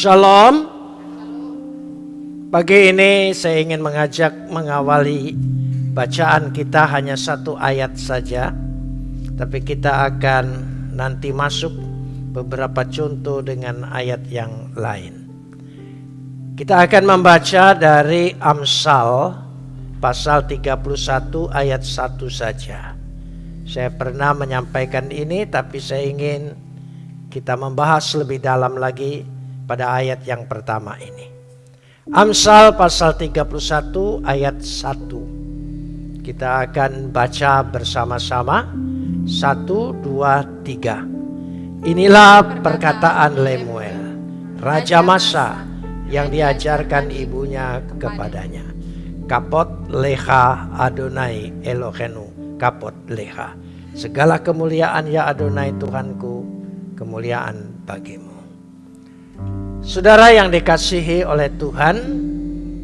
Shalom. Pagi ini saya ingin mengajak mengawali bacaan kita hanya satu ayat saja. Tapi kita akan nanti masuk beberapa contoh dengan ayat yang lain. Kita akan membaca dari Amsal pasal 31 ayat 1 saja. Saya pernah menyampaikan ini tapi saya ingin kita membahas lebih dalam lagi pada ayat yang pertama ini. Amsal pasal 31 ayat 1. Kita akan baca bersama-sama. Satu, dua, tiga. Inilah perkataan Lemuel, Raja Masa yang diajarkan ibunya kepadanya. Kapot leha Adonai Elohenu, kapot leha. Segala kemuliaan ya Adonai Tuhanku, kemuliaan bagimu. Saudara yang dikasihi oleh Tuhan,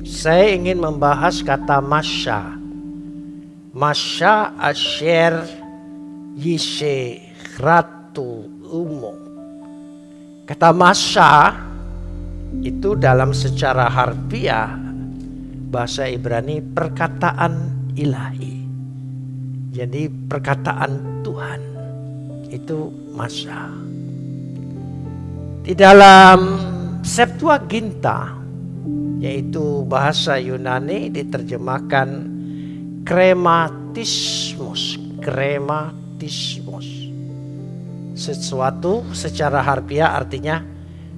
saya ingin membahas kata masya. Masya asher yishe ratu umo. Kata masya itu dalam secara harfiah bahasa Ibrani perkataan ilahi. Jadi perkataan Tuhan itu masa. Di dalam Septuaginta yaitu bahasa Yunani diterjemahkan krematismus, krematismus. Sesuatu secara harfiah artinya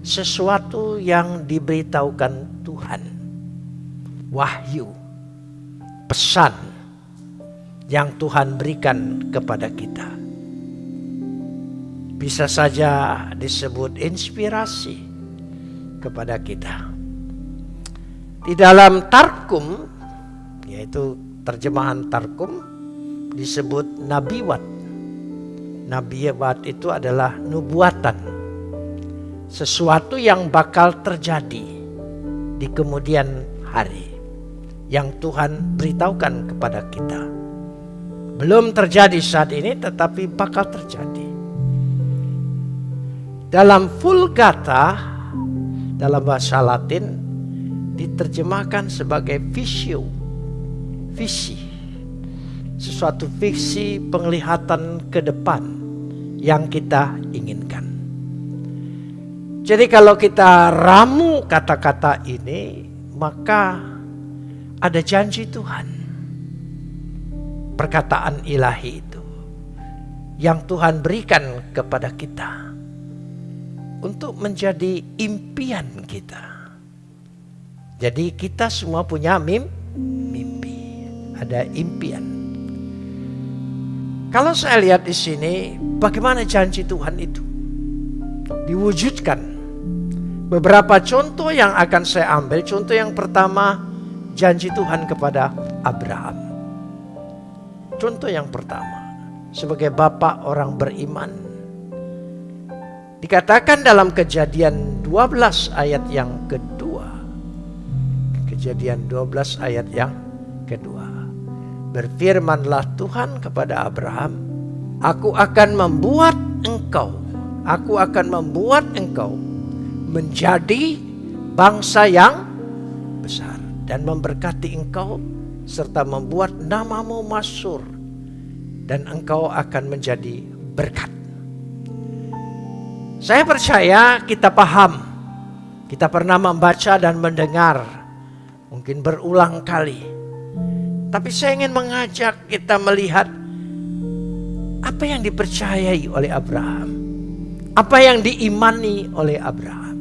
sesuatu yang diberitahukan Tuhan. Wahyu, pesan yang Tuhan berikan kepada kita. Bisa saja disebut inspirasi kepada kita. Di dalam Tarkum, yaitu terjemahan Tarkum, disebut nabiwat. Nabiwat itu adalah nubuatan sesuatu yang bakal terjadi di kemudian hari yang Tuhan beritahukan kepada kita. Belum terjadi saat ini tetapi bakal terjadi. Dalam Vulgata dalam bahasa Latin diterjemahkan sebagai visio, visi. Sesuatu visi penglihatan ke depan yang kita inginkan. Jadi kalau kita ramu kata-kata ini, maka ada janji Tuhan. Perkataan ilahi itu yang Tuhan berikan kepada kita untuk menjadi impian kita. Jadi kita semua punya mim, mimpi, ada impian. Kalau saya lihat di sini, bagaimana janji Tuhan itu diwujudkan Beberapa contoh yang akan saya ambil. Contoh yang pertama, janji Tuhan kepada Abraham. Contoh yang pertama, sebagai bapak orang beriman. Dikatakan dalam kejadian 12 ayat yang kedua. Kejadian 12 ayat yang kedua. Berfirmanlah Tuhan kepada Abraham, Aku akan membuat engkau, aku akan membuat engkau menjadi bangsa yang besar dan memberkati engkau serta membuat namamu masyur dan engkau akan menjadi berkat. Saya percaya kita paham. Kita pernah membaca dan mendengar mungkin berulang kali. Tapi saya ingin mengajak kita melihat apa yang dipercayai oleh Abraham. Apa yang diimani oleh Abraham.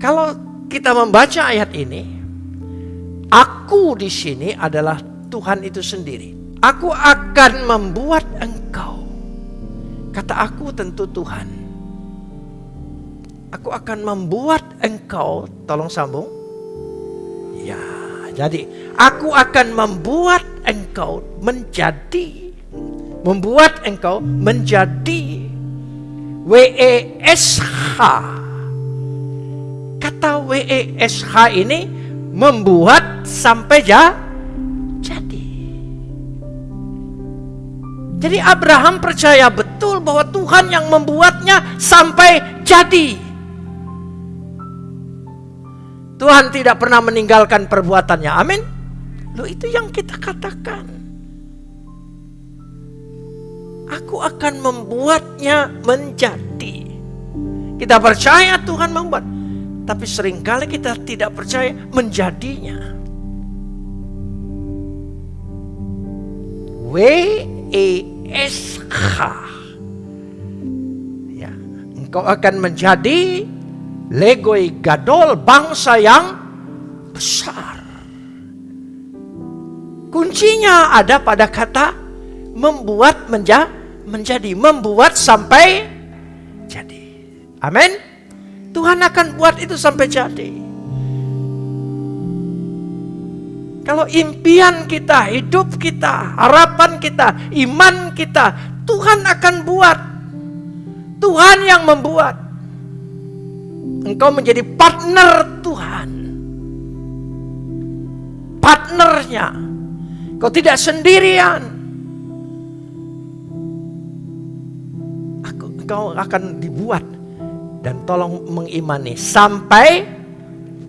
Kalau kita membaca ayat ini, aku di sini adalah Tuhan itu sendiri. Aku akan membuat engkau. Kata aku tentu Tuhan. Aku akan membuat engkau, tolong sambung. Ya, jadi aku akan membuat engkau menjadi membuat engkau menjadi WESH kata WESH ini membuat sampai ja, jadi. Jadi Abraham percaya betul bahwa Tuhan yang membuatnya sampai jadi. Tuhan tidak pernah meninggalkan perbuatannya. Amin. Lo itu yang kita katakan. Aku akan membuatnya menjadi. Kita percaya Tuhan membuat. Tapi sering kali kita tidak percaya menjadinya. W S H. Ya, engkau akan menjadi legoi gadol bangsa yang besar. Kuncinya ada pada kata membuat menja menjadi, membuat sampai jadi. Amin. Tuhan akan buat itu sampai jadi. Kalau impian kita, hidup kita, harapan kita, iman kita, Tuhan akan buat. Tuhan yang membuat. Engkau menjadi partner Tuhan. Partnernya. Kau tidak sendirian. Engkau akan dibuat. Dan tolong mengimani sampai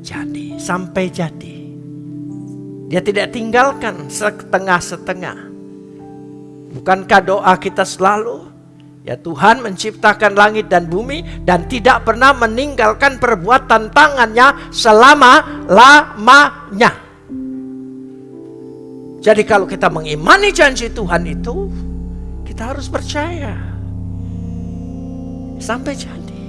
jadi. Sampai jadi. Dia tidak tinggalkan setengah-setengah. Bukankah doa kita selalu? Ya Tuhan menciptakan langit dan bumi dan tidak pernah meninggalkan perbuatan tangannya selama-lamanya. Jadi kalau kita mengimani janji Tuhan itu, kita harus percaya. Sampai jadi.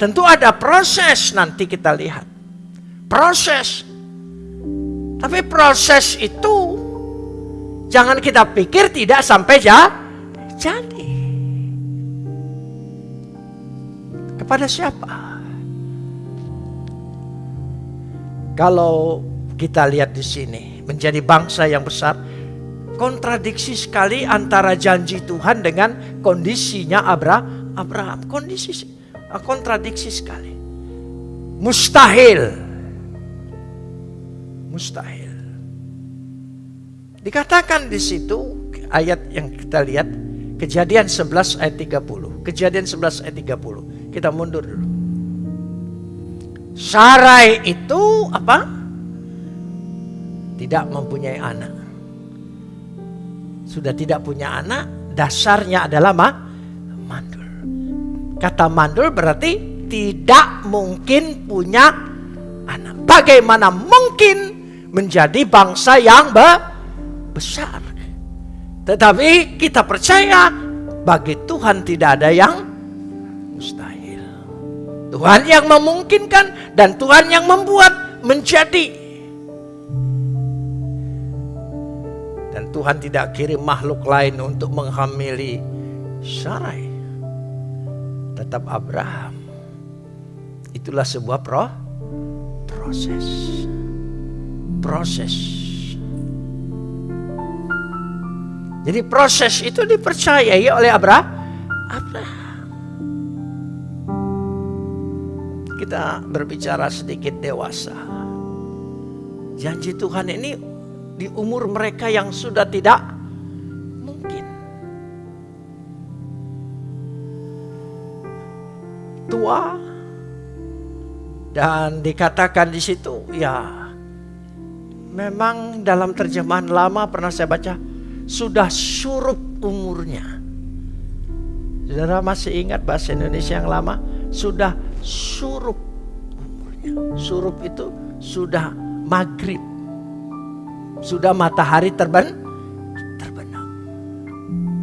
Tentu ada proses nanti kita lihat. Proses tapi proses itu jangan kita pikir tidak sampai ja, jadi. Kepada siapa? Kalau kita lihat di sini menjadi bangsa yang besar, kontradiksi sekali antara janji Tuhan dengan kondisinya Abraham. Abraham kondisi kontradiksi sekali. Mustahil mustahil. Dikatakan di situ ayat yang kita lihat Kejadian 11 ayat 30. Kejadian 11 ayat 30. Kita mundur dulu. Sarai itu apa? Tidak mempunyai anak. Sudah tidak punya anak, dasarnya adalah ma mandul. Kata mandul berarti tidak mungkin punya anak. Bagaimana mungkin menjadi bangsa yang besar. Tetapi kita percaya bagi Tuhan tidak ada yang mustahil. Tuhan yang memungkinkan dan Tuhan yang membuat menjadi. Dan Tuhan tidak kirim makhluk lain untuk menghamili Sarai. Tetap Abraham. Itulah sebuah pro proses proses. Jadi proses itu dipercayai oleh Abraham. Abraham. Kita berbicara sedikit dewasa. Janji Tuhan ini di umur mereka yang sudah tidak mungkin. Tua dan dikatakan di situ ya memang dalam terjemahan lama pernah saya baca sudah surup umurnya. Saudara masih ingat bahasa Indonesia yang lama? Sudah surup umurnya. Surup itu sudah maghrib. Sudah matahari terben terbenam.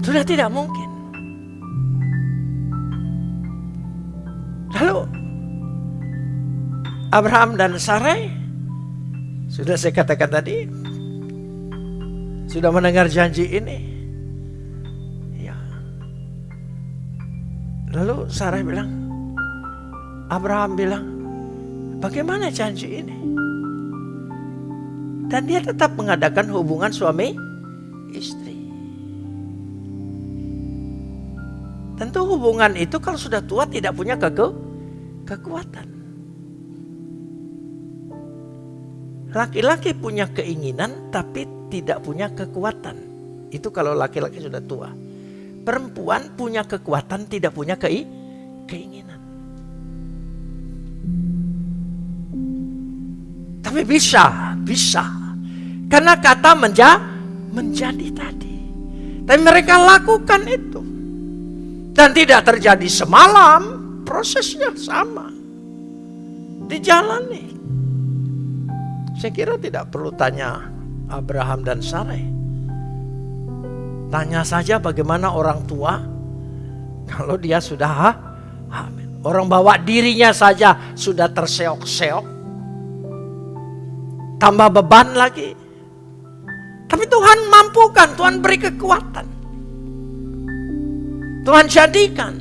Sudah tidak mungkin. Lalu Abraham dan Sarai sudah saya katakan tadi, sudah mendengar janji ini. Ya. Lalu Sarah bilang, Abraham bilang, bagaimana janji ini? Dan dia tetap mengadakan hubungan suami istri. Tentu hubungan itu kalau sudah tua tidak punya keke, kekuatan. Laki-laki punya keinginan tapi tidak punya kekuatan. Itu kalau laki-laki sudah tua. Perempuan punya kekuatan tidak punya kei keinginan. Tapi bisa, bisa. Karena kata menja, menjadi tadi. Tapi mereka lakukan itu. Dan tidak terjadi semalam, prosesnya sama. Dijalani. Saya kira tidak perlu tanya Abraham dan Sarai. Tanya saja bagaimana orang tua kalau dia sudah hamil. Orang bawa dirinya saja sudah terseok-seok. Tambah beban lagi. Tapi Tuhan mampukan, Tuhan beri kekuatan. Tuhan jadikan.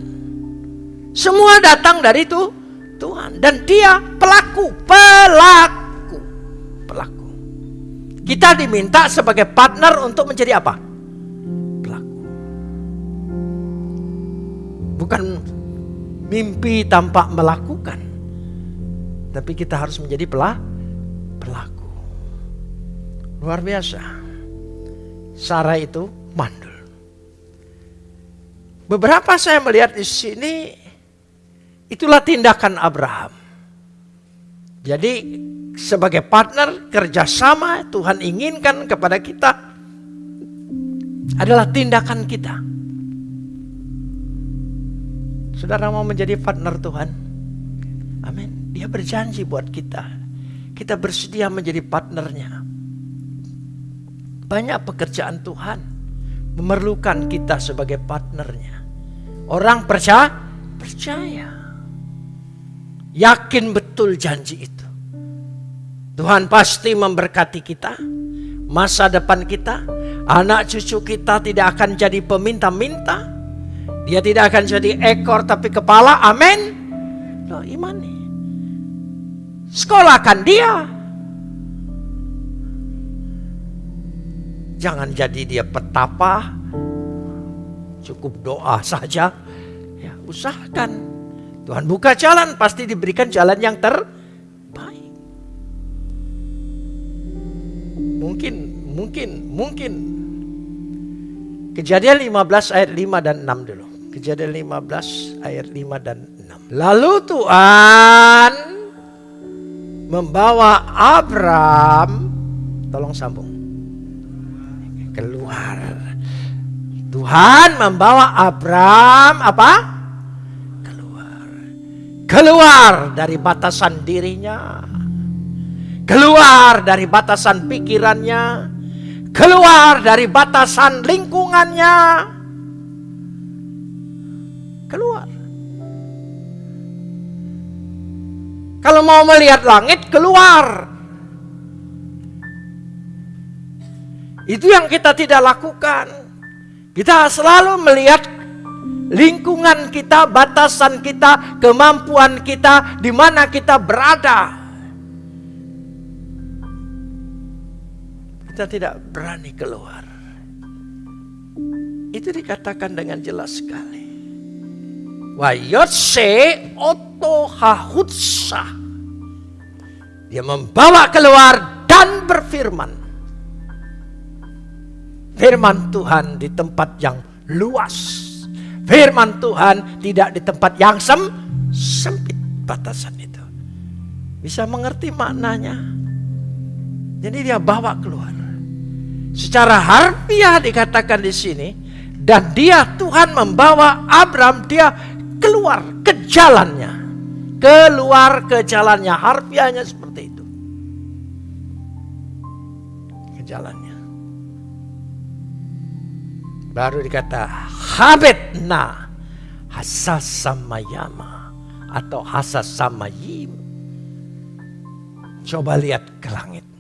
Semua datang dari itu Tuhan. Dan dia pelaku, pelaku, pelaku. Kita diminta sebagai partner untuk menjadi apa? Pelaku. Bukan mimpi tanpa melakukan. Tapi kita harus menjadi pelaku. Luar biasa. Sarah itu mandul. Beberapa saya melihat di sini itulah tindakan Abraham. Jadi sebagai partner kerjasama Tuhan inginkan kepada kita adalah tindakan kita. Saudara mau menjadi partner Tuhan? Amin. Dia berjanji buat kita. Kita bersedia menjadi partnernya. Banyak pekerjaan Tuhan memerlukan kita sebagai partnernya. Orang percaya, percaya. Yakin betul janji itu. Tuhan pasti memberkati kita, masa depan kita, anak cucu kita tidak akan jadi peminta-minta, dia tidak akan jadi ekor tapi kepala. Amin. Loh, imani. Sekolahkan dia. Jangan jadi dia petapa. Cukup doa saja. Ya, usahakan. Tuhan buka jalan, pasti diberikan jalan yang terbaik. Mungkin, mungkin, mungkin. Kejadian 15 ayat 5 dan 6 dulu. Kejadian 15 ayat 5 dan 6. Lalu Tuhan membawa Abram, tolong sambung, keluar. Tuhan membawa Abram apa? Keluar. Keluar dari batasan dirinya. Keluar dari batasan pikirannya. Keluar dari batasan lingkungannya keluar. Kalau mau melihat langit, keluar. Itu yang kita tidak lakukan. Kita selalu melihat lingkungan kita, batasan kita, kemampuan kita, di mana kita berada. Kita tidak berani keluar. Itu dikatakan dengan jelas sekali. Wayotse otohahutsa. Dia membawa keluar dan berfirman. Firman Tuhan di tempat yang luas. Firman Tuhan tidak di tempat yang sem sempit batasan itu. Bisa mengerti maknanya. Jadi dia bawa keluar. Secara harfiah dikatakan di sini dan dia Tuhan membawa Abram dia keluar ke jalannya. Keluar ke jalannya. Harfiahnya seperti itu. Ke jalannya. Baru dikata habetna hasasamayama atau hasasamayim. Coba lihat ke langit.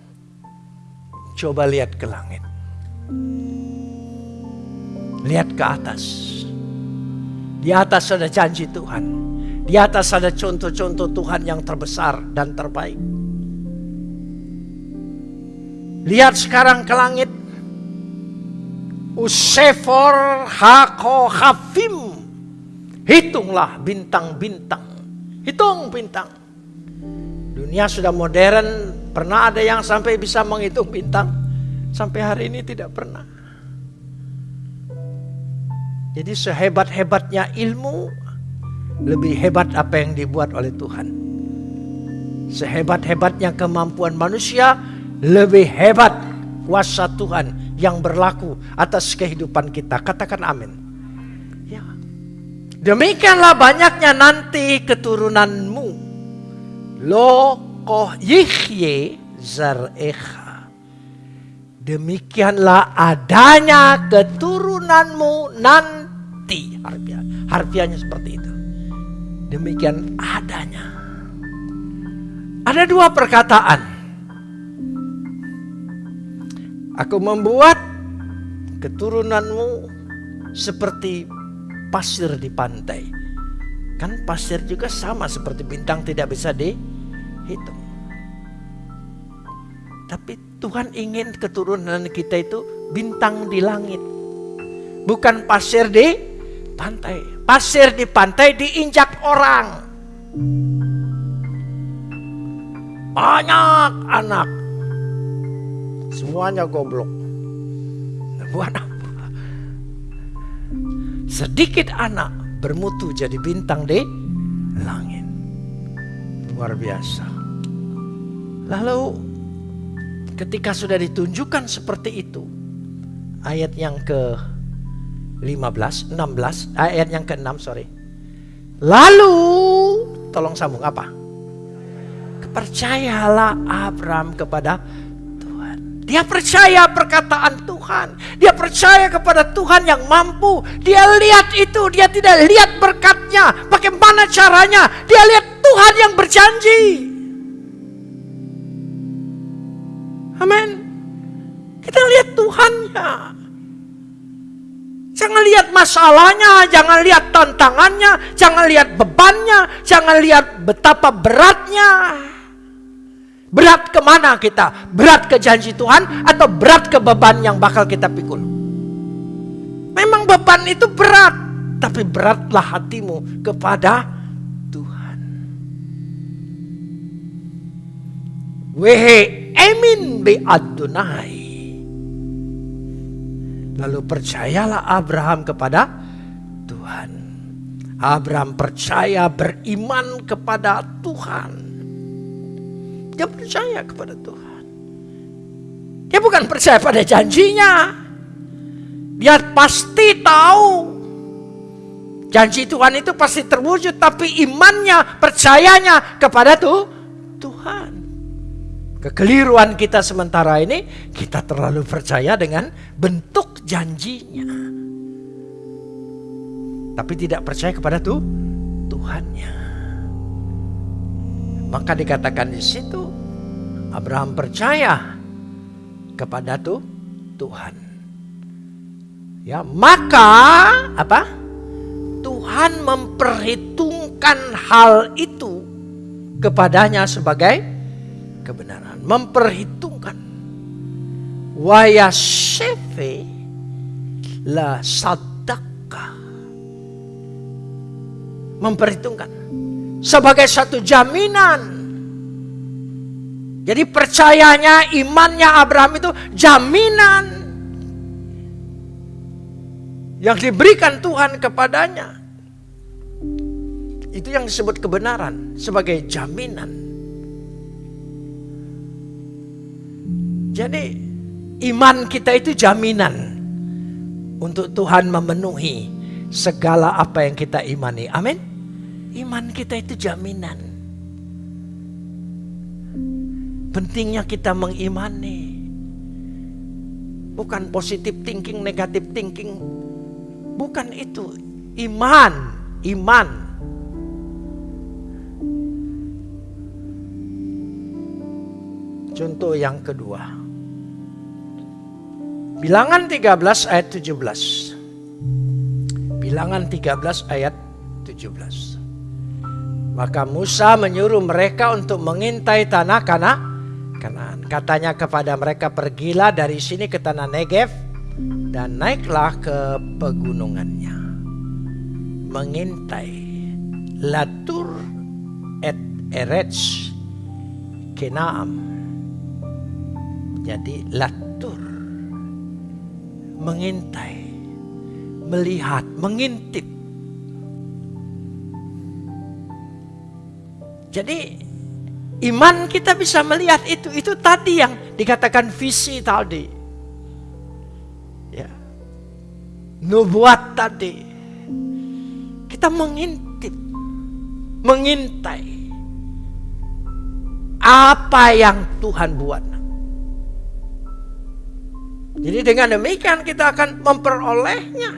Coba lihat ke langit. Lihat ke atas di atas ada janji Tuhan. Di atas ada contoh-contoh Tuhan yang terbesar dan terbaik. Lihat sekarang ke langit. Usefor hako hafim. Hitunglah bintang-bintang. Hitung bintang. Dunia sudah modern. Pernah ada yang sampai bisa menghitung bintang. Sampai hari ini tidak pernah. Jadi sehebat-hebatnya ilmu, lebih hebat apa yang dibuat oleh Tuhan. Sehebat-hebatnya kemampuan manusia, lebih hebat kuasa Tuhan yang berlaku atas kehidupan kita. Katakan amin. Ya. Demikianlah banyaknya nanti keturunanmu. Lo koh yihye zarecha. Demikianlah adanya keturunanmu nanti. Harfiah. Harfiahnya seperti itu. Demikian adanya. Ada dua perkataan. Aku membuat keturunanmu seperti pasir di pantai. Kan pasir juga sama seperti bintang tidak bisa dihitung. Tapi Tuhan ingin keturunan kita itu bintang di langit. Bukan pasir di pantai. Pasir di pantai diinjak orang. Banyak anak. Semuanya goblok. Buat apa? Sedikit anak bermutu jadi bintang di langit. Luar biasa. Lalu ketika sudah ditunjukkan seperti itu, ayat yang ke 15, 16, ayat yang ke-6 sorry. Lalu, tolong sambung apa? Percayalah Abraham kepada. Dia percaya perkataan Tuhan. Dia percaya kepada Tuhan yang mampu. Dia lihat itu, dia tidak lihat berkatnya. Bagaimana caranya? Dia lihat Tuhan yang berjanji. Amin. Kita lihat Tuhannya. Jangan lihat masalahnya, jangan lihat tantangannya, jangan lihat bebannya, jangan lihat betapa beratnya. Berat ke mana kita? Berat ke janji Tuhan atau berat ke beban yang bakal kita pikul? Memang beban itu berat, tapi beratlah hatimu kepada Tuhan. Wehe emin be Adonai. Lalu percayalah Abraham kepada Tuhan. Abraham percaya beriman kepada Tuhan. Dia percaya kepada Tuhan. Dia bukan percaya pada janjinya. Dia pasti tahu janji Tuhan itu pasti terwujud, tapi imannya, percayanya kepada tuh Tuhan. Kekeliruan kita sementara ini, kita terlalu percaya dengan bentuk janjinya. Tapi tidak percaya kepada tuh Tuhannya. Maka dikatakan di situ Abraham percaya kepada tuh Tuhan. Ya, maka apa? Tuhan memperhitungkan hal itu kepadanya sebagai kebenaran, memperhitungkan. Wayasefe la sadaka. Memperhitungkan sebagai satu jaminan. Jadi percayanya, imannya Abraham itu jaminan yang diberikan Tuhan kepadanya. Itu yang disebut kebenaran sebagai jaminan. Jadi iman kita itu jaminan untuk Tuhan memenuhi segala apa yang kita imani. Amin. Iman kita itu jaminan. Pentingnya kita mengimani. Bukan positif thinking, negatif thinking. Bukan itu. Iman, iman. Contoh yang kedua. Bilangan 13 ayat 17. Bilangan 13 ayat 17. Maka Musa menyuruh mereka untuk mengintai tanah kana. Katanya kepada mereka pergilah dari sini ke tanah Negev dan naiklah ke pegunungannya. Mengintai Latur et Eretz Kenaam. Jadi Latur mengintai, melihat, mengintip Jadi iman kita bisa melihat itu. Itu tadi yang dikatakan visi tadi. Ya. Nubuat tadi. Kita mengintip. Mengintai. Apa yang Tuhan buat. Jadi dengan demikian kita akan memperolehnya.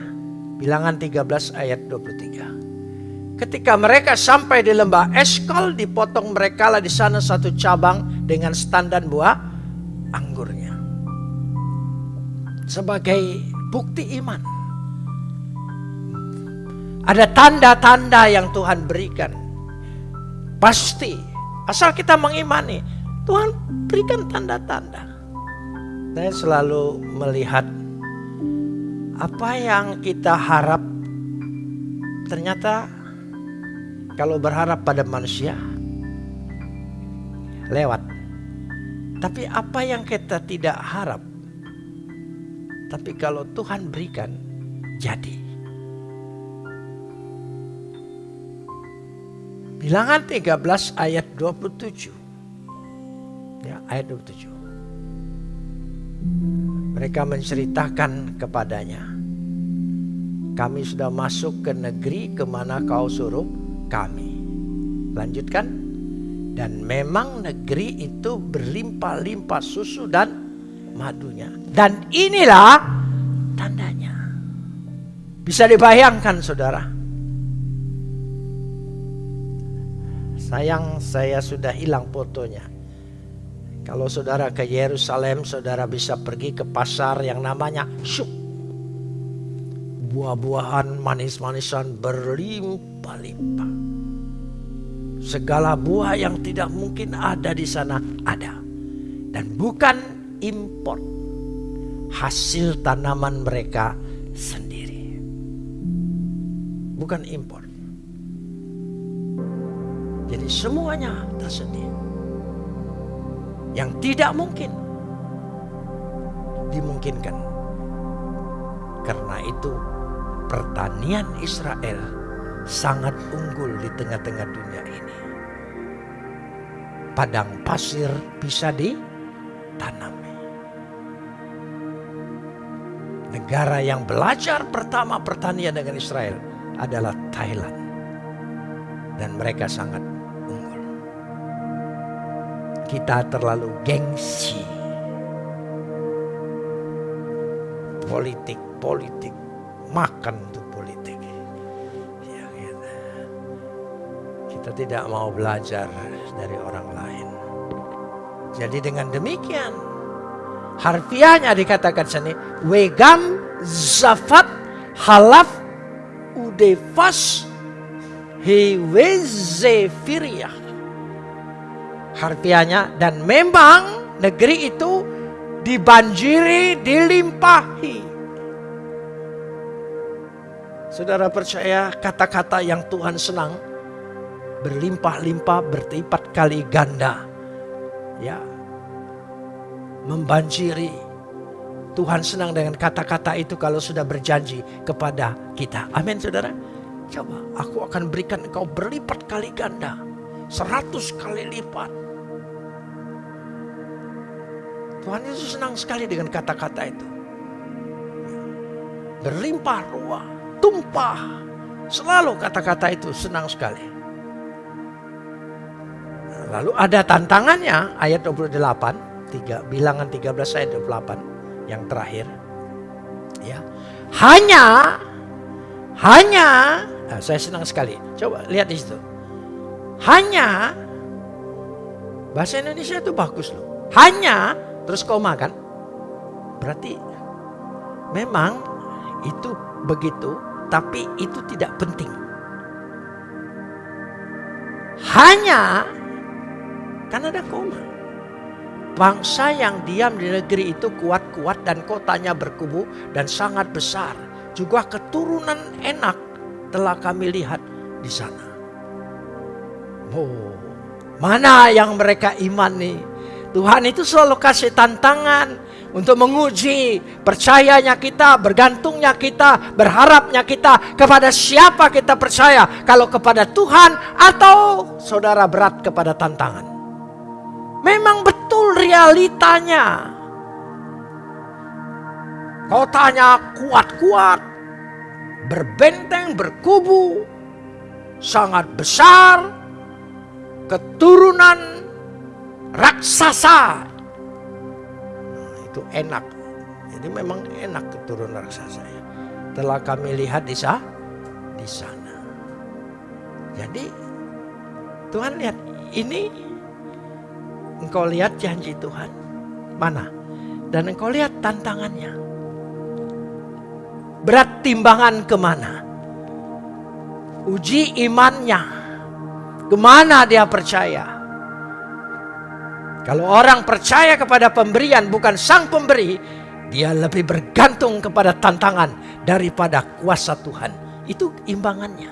Bilangan 13 ayat 23. Ketika mereka sampai di lembah Eskol, dipotong mereka lah di sana satu cabang dengan standar buah anggurnya. Sebagai bukti iman. Ada tanda-tanda yang Tuhan berikan. Pasti, asal kita mengimani, Tuhan berikan tanda-tanda. Saya selalu melihat apa yang kita harap ternyata kalau berharap pada manusia lewat. Tapi apa yang kita tidak harap tapi kalau Tuhan berikan jadi. Bilangan 13 ayat 27. Ya, ayat 27. Mereka menceritakan kepadanya, kami sudah masuk ke negeri ke mana kau suruh kami. Lanjutkan. Dan memang negeri itu berlimpah-limpah susu dan madunya. Dan inilah tandanya. Bisa dibayangkan saudara. Sayang saya sudah hilang fotonya. Kalau saudara ke Yerusalem, saudara bisa pergi ke pasar yang namanya Syuk. Buah-buahan manis-manisan berlimpah-limpah. Segala buah yang tidak mungkin ada di sana ada. Dan bukan impor. Hasil tanaman mereka sendiri. Bukan impor. Jadi semuanya tersedia yang tidak mungkin dimungkinkan. Karena itu pertanian Israel sangat unggul di tengah-tengah dunia ini. Padang pasir bisa ditanami. Negara yang belajar pertama pertanian dengan Israel adalah Thailand. Dan mereka sangat kita terlalu gengsi. Politik, politik, makan untuk Kita tidak mau belajar dari orang lain. Jadi dengan demikian, harfiahnya dikatakan sini, wegam zafat halaf udefas hewezefiriah harfiahnya dan memang negeri itu dibanjiri, dilimpahi. Saudara percaya kata-kata yang Tuhan senang berlimpah-limpah berlipat kali ganda. Ya. Membanjiri. Tuhan senang dengan kata-kata itu kalau sudah berjanji kepada kita. Amin saudara. Coba aku akan berikan engkau berlipat kali ganda. Seratus kali lipat. Tuhan Yesus senang sekali dengan kata-kata itu. Berlimpah ruah, tumpah. Selalu kata-kata itu senang sekali. Lalu ada tantangannya ayat 28, 3, bilangan 13 ayat 28 yang terakhir. Ya. Hanya hanya nah, saya senang sekali. Coba lihat di situ. Hanya bahasa Indonesia itu bagus loh. Hanya terus koma kan? Berarti memang itu begitu, tapi itu tidak penting. Hanya karena ada koma. Bangsa yang diam di negeri itu kuat-kuat dan kotanya berkubu dan sangat besar. Juga keturunan enak telah kami lihat di sana. Oh, mana yang mereka imani Tuhan itu selalu kasih tantangan untuk menguji percayanya kita, bergantungnya kita, berharapnya kita kepada siapa kita percaya. Kalau kepada Tuhan atau saudara berat kepada tantangan. Memang betul realitanya. Kau tanya kuat-kuat, berbenteng, berkubu, sangat besar, keturunan raksasa. Nah, itu enak. Jadi memang enak keturunan raksasa ya. Telah kami lihat di. Di sana. Jadi Tuhan lihat ini engkau lihat janji Tuhan. Mana? Dan engkau lihat tantangannya. Berat timbangan ke mana? Uji imannya. Ke mana dia percaya? Kalau orang percaya kepada pemberian bukan sang pemberi, dia lebih bergantung kepada tantangan daripada kuasa Tuhan. Itu imbangannya.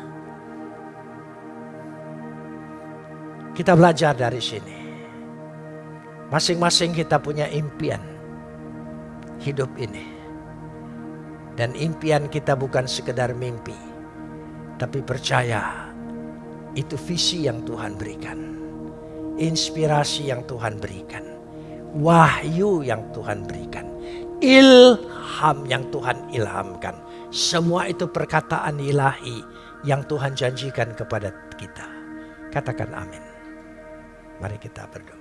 Kita belajar dari sini. Masing-masing kita punya impian hidup ini. Dan impian kita bukan sekedar mimpi. Tapi percaya itu visi yang Tuhan berikan inspirasi yang Tuhan berikan, wahyu yang Tuhan berikan, ilham yang Tuhan ilhamkan. Semua itu perkataan ilahi yang Tuhan janjikan kepada kita. Katakan amin. Mari kita berdoa.